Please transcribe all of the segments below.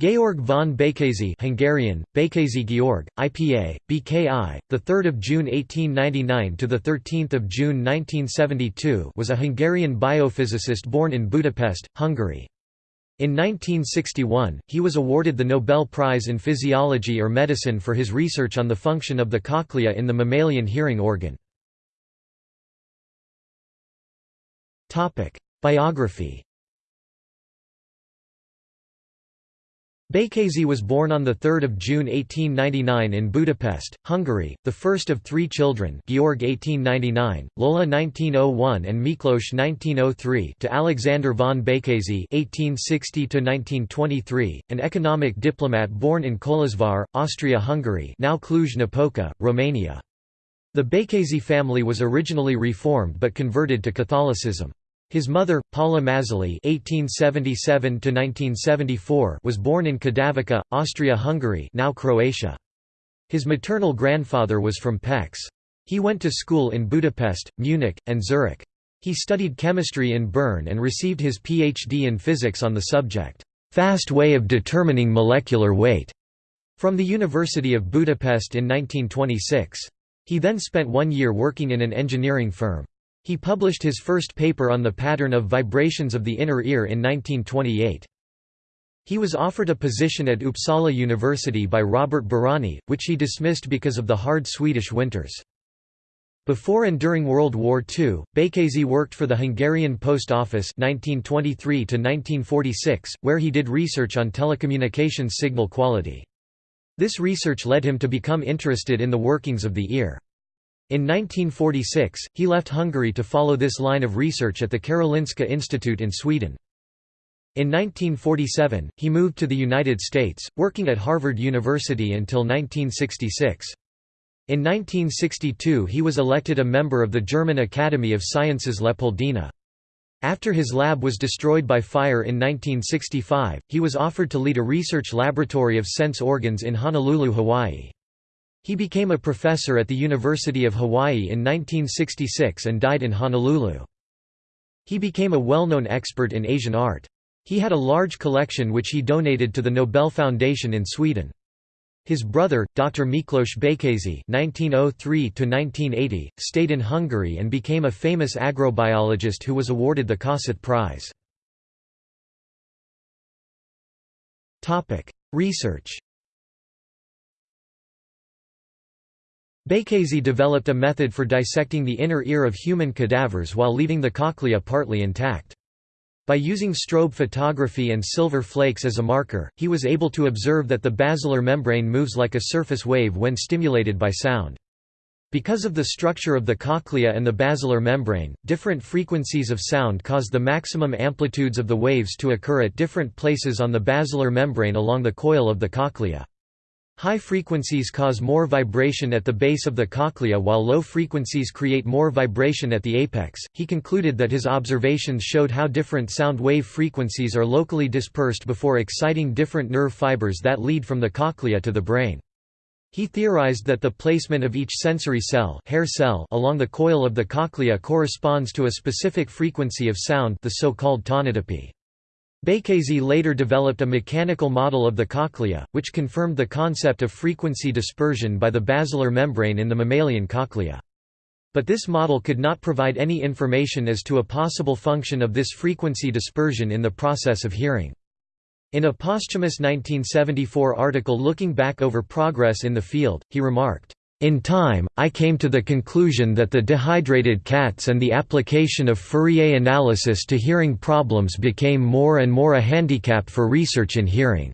Georg von Békésy Hungarian, Békésy Georg, IPA, BKI, 3 June 1899 – to 13 June 1972 was a Hungarian biophysicist born in Budapest, Hungary. In 1961, he was awarded the Nobel Prize in Physiology or Medicine for his research on the function of the cochlea in the mammalian hearing organ. Biography Békésy was born on 3 June 1899 in Budapest, Hungary, the first of three children Georg 1899, Lola 1901 and Miklós 1903 to Alexander von Békésy 1860 an economic diplomat born in Kolozsvár, Austria-Hungary now Cluj-Napoca, Romania. The Békésy family was originally Reformed but converted to Catholicism. His mother, Paula Mazali (1877–1974), was born in Kadavica, Austria-Hungary, now Croatia. His maternal grandfather was from Pécs. He went to school in Budapest, Munich, and Zurich. He studied chemistry in Bern and received his PhD in physics on the subject, "'fast way of determining molecular weight' from the University of Budapest in 1926. He then spent one year working in an engineering firm. He published his first paper on the pattern of vibrations of the inner ear in 1928. He was offered a position at Uppsala University by Robert Bárány, which he dismissed because of the hard Swedish winters. Before and during World War II, Békésy worked for the Hungarian Post Office 1923 where he did research on telecommunications signal quality. This research led him to become interested in the workings of the ear. In 1946, he left Hungary to follow this line of research at the Karolinska Institute in Sweden. In 1947, he moved to the United States, working at Harvard University until 1966. In 1962 he was elected a member of the German Academy of Sciences Leopoldina. After his lab was destroyed by fire in 1965, he was offered to lead a research laboratory of sense organs in Honolulu, Hawaii. He became a professor at the University of Hawaii in 1966 and died in Honolulu. He became a well-known expert in Asian art. He had a large collection which he donated to the Nobel Foundation in Sweden. His brother, Dr. Miklos Békésy (1903–1980), stayed in Hungary and became a famous agrobiologist who was awarded the Kossuth Prize. Topic: Research. Békésy developed a method for dissecting the inner ear of human cadavers while leaving the cochlea partly intact. By using strobe photography and silver flakes as a marker, he was able to observe that the basilar membrane moves like a surface wave when stimulated by sound. Because of the structure of the cochlea and the basilar membrane, different frequencies of sound cause the maximum amplitudes of the waves to occur at different places on the basilar membrane along the coil of the cochlea. High frequencies cause more vibration at the base of the cochlea while low frequencies create more vibration at the apex. He concluded that his observations showed how different sound wave frequencies are locally dispersed before exciting different nerve fibers that lead from the cochlea to the brain. He theorized that the placement of each sensory cell, hair cell along the coil of the cochlea corresponds to a specific frequency of sound the so-called tonotopy. Békésy later developed a mechanical model of the cochlea, which confirmed the concept of frequency dispersion by the basilar membrane in the mammalian cochlea. But this model could not provide any information as to a possible function of this frequency dispersion in the process of hearing. In a posthumous 1974 article looking back over progress in the field, he remarked, in time, I came to the conclusion that the dehydrated cats and the application of Fourier analysis to hearing problems became more and more a handicap for research in hearing.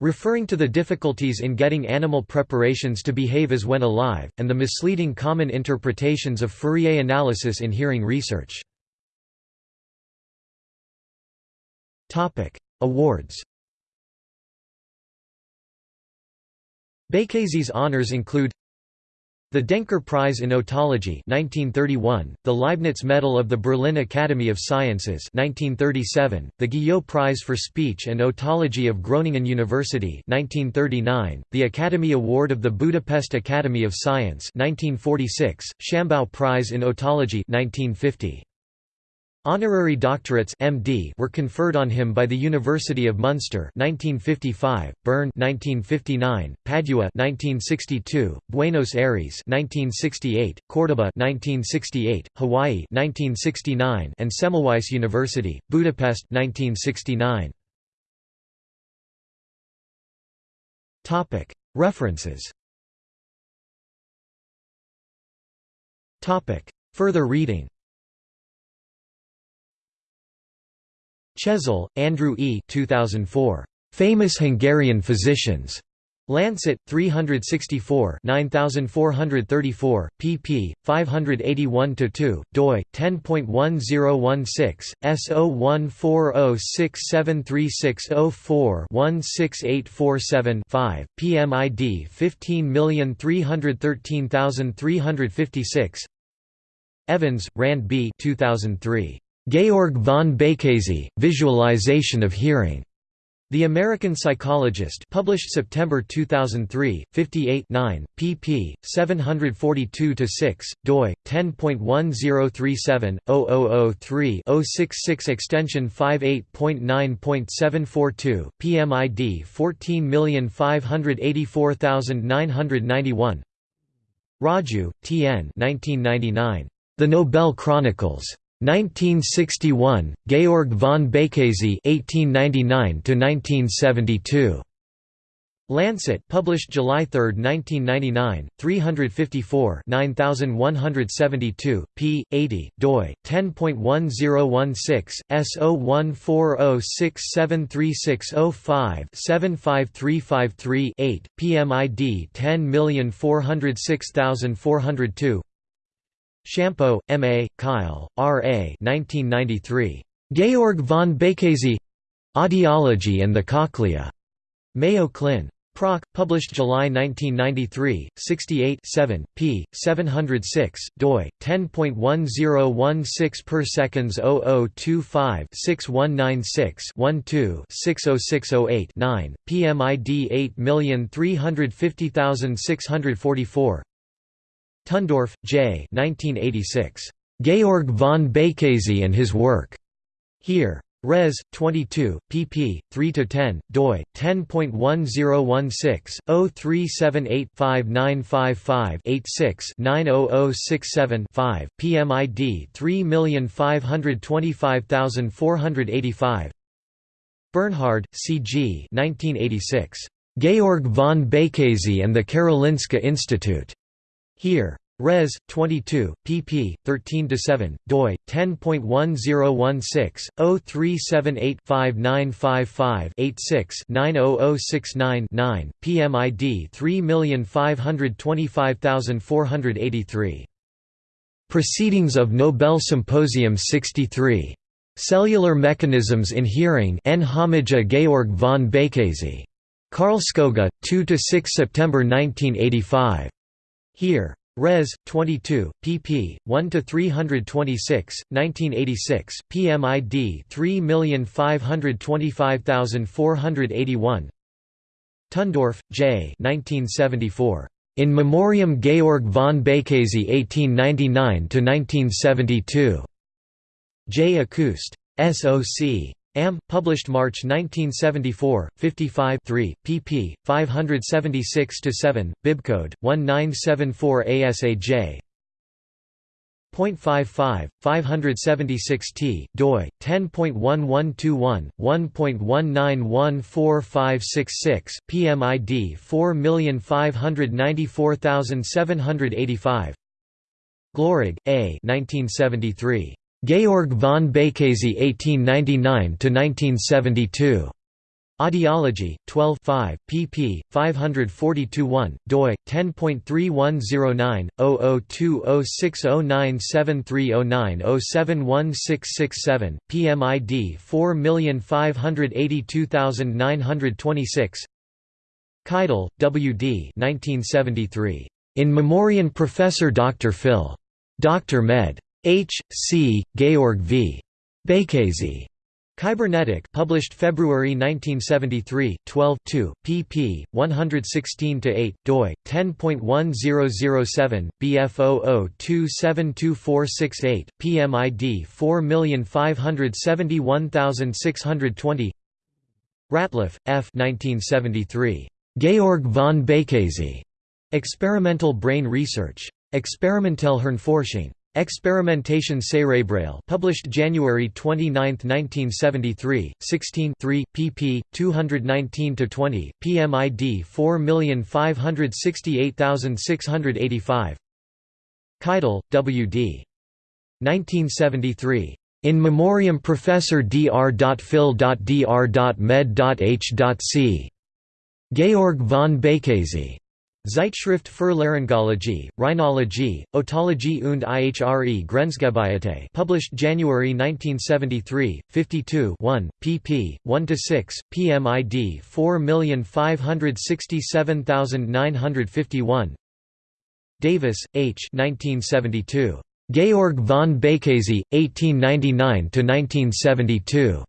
Referring to the difficulties in getting animal preparations to behave as when alive, and the misleading common interpretations of Fourier analysis in hearing research. Awards Békésy's honors include the Denker Prize in Otology 1931, the Leibniz Medal of the Berlin Academy of Sciences 1937, the Guyot Prize for Speech and Otology of Groningen University 1939, the Academy Award of the Budapest Academy of Science 1946, Shambaugh Prize in Otology 1950. Honorary doctorates MD were conferred on him by the University of Munster 1955, Bern 1959, Padua 1962, Buenos Aires 1968, Córdoba 1968, Hawaii 1969, and Semmelweis University, Budapest 1969. Topic: References. Topic: Further reading. Chesil, Andrew E. 2004. Famous Hungarian Physicians. Lancet, 364 9434, pp. 581–2, doi, 10.1016, S0140673604-16847-5, PMID 15313356 Evans, Rand B. 2003. Georg von Békésy, Visualization of Hearing. The American Psychologist published September 2003, 58 9, pp. 742–6, doi, 10.1037-0003-066 extension 58.9.742, PMID 14584991 Raju, T. N. 1999. The Nobel Chronicles. 1961, Georg von Békésy (1899–1972). Lancet, published July 3, 1999, 354, 9172, p. 80, doi 10.1016, S0140673605-75353-8, PMID 10406402. Shampo, M. A., Kyle, R. A. 1993. Georg von Békésy Audiology and the Cochlea. Mayo Clin. Proc. Published July 1993, 68 7, p. 706, doi 10.1016 per seconds 0025 6196 12 60608 9, PMID 8350644 Tonndorf, J. 1986. Georg von Békésy and his work. Hear. Res. 22, pp. 3–10, doi, 10.1016-0378-5955-86-90067-5, PMID 3525485 Bernhard, C. G. 1986. Georg von Békésy and the Karolinska Institute. Hear. Res. 22, pp. 13–7, doi, 10.1016-0378-5955-86-90069-9, PMID 3525483. Proceedings of Nobel Symposium 63. Cellular Mechanisms in Hearing N. Homage Georg von Békésy. Karlskoga, 2–6 September 1985. Hear. Res. 22, pp. 1 to 326, 1986, PMID 3525481 Tonndorf, J. 1974. In Memoriam Georg von Békésy 1899 to 1972. J. Acoust. SOC. Am. Published March 1974, 55 3, pp. 576–7, bibcode 1974 ASAJ. 0.55, 576 t, doi, 10.1121, 1.191456, PMID 4594785 Glorig, A. 1973. Georg von Békésy 1899–1972. Audiology, 12 5, pp. 542-1, doi, 10.3109, 002060973090716667, PMID 4582926 Keidel, W. D. 1973. In Memoriam Professor Dr. Phil. Dr. Med. H. C. Georg v. Békésy. Kybernetik published February 1973, 12 pp. 116–8, doi, 10.1007, BF00272468, PMID 4571620 Ratliff, F. 1973. Georg von Békésy. Experimental Brain Research. Experimentelle Experimentation cérébrale published January 29, 1973, 16 3, pp. 219–20, PMID 4568685 Keidel, W. D. 1973. In Memoriam Professor dr.phil.dr.med.h.c. Georg von Békésy. Zeitschrift für Laryngologie, Rhinologie, Otologie und Ihre Grenzgebiete published January 1973, 52 1, pp. 1–6, PMID 4567951 Davis, H. 1972. Georg von Békésy, 1899–1972.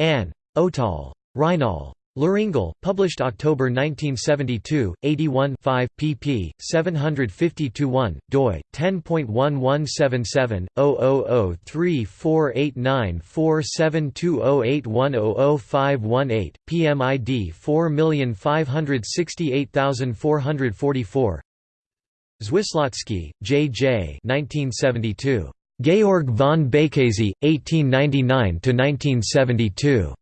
Ann. Otol. Rhinol. Laryngol, published October 1972, 81 5, pp. 750–1, doi, 10.1177, 0003489472081000518, PMID 4568444 Zwislocki, J. J. 1972. Georg von Békésy, 1899–1972.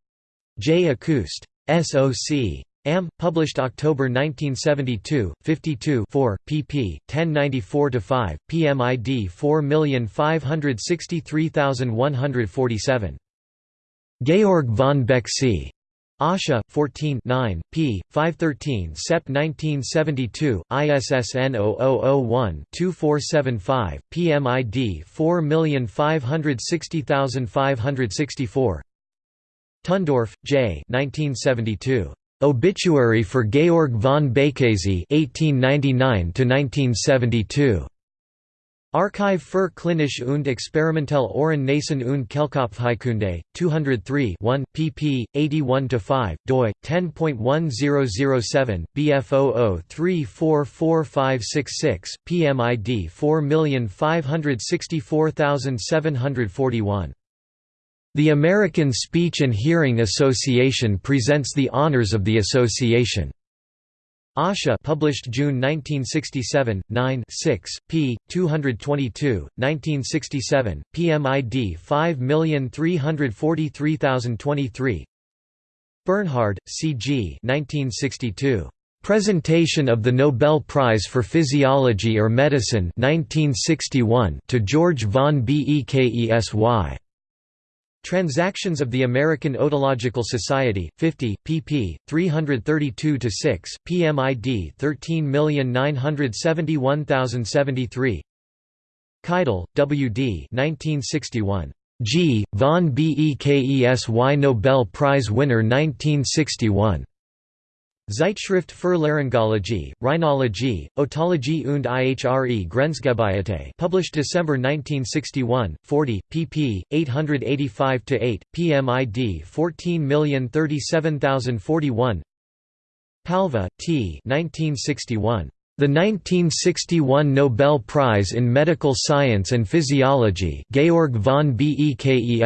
J. Acoust. SOC. Am. Published October 1972, 52 4, pp. 1094–5, PMID 4563147. Georg von Békésy. Asha, 14 9, p. 513 Sep 1972, ISSN 0001-2475, PMID 4560564 Tonndorf, J. 1972. Obituary for Georg von Békésy (1899–1972). Archiv für klinische und experimentelle Ohren Nasen und Kehlkopfheilkunde, 203 1, pp. 81–5, doi, 10.1007, BF00344566, PMID 4564741. The American Speech and Hearing Association presents the honors of the association. Asha published June 1967, 9 6, p. 222, 1967, PMID 5343023 Bernhard, C. G. 1962. Presentation of the Nobel Prize for Physiology or Medicine 1961 to George von Bekesy. Transactions of the American Otological Society, 50, pp. 332–6, PMID 13971073 Keidel, W. D. 1961. G. von Bekesy Nobel Prize winner 1961. Zeitschrift für Laryngologie, Rhinologie, Otologie und Ihre Grenzgebiete published December 1961, 40, pp. 885–8, PMID 14037041 Palva, T. 1961. The 1961 Nobel Prize in Medical Science and Physiology Georg von Bekesy.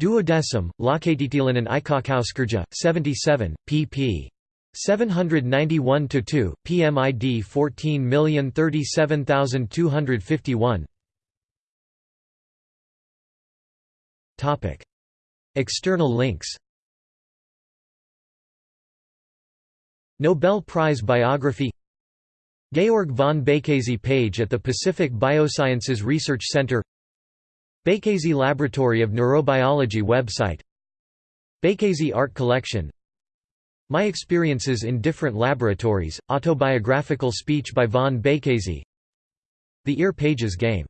Duodecim, Lakatitilan and Aikakauskirja, 77, pp. 791–2, PMID 14037251 External links Nobel Prize Biography Georg von Békésy page at the Pacific Biosciences Research Center Békésy Laboratory of Neurobiology website. Békésy Art Collection. My Experiences in Different Laboratories, autobiographical speech by von Békésy The Ear Pages Game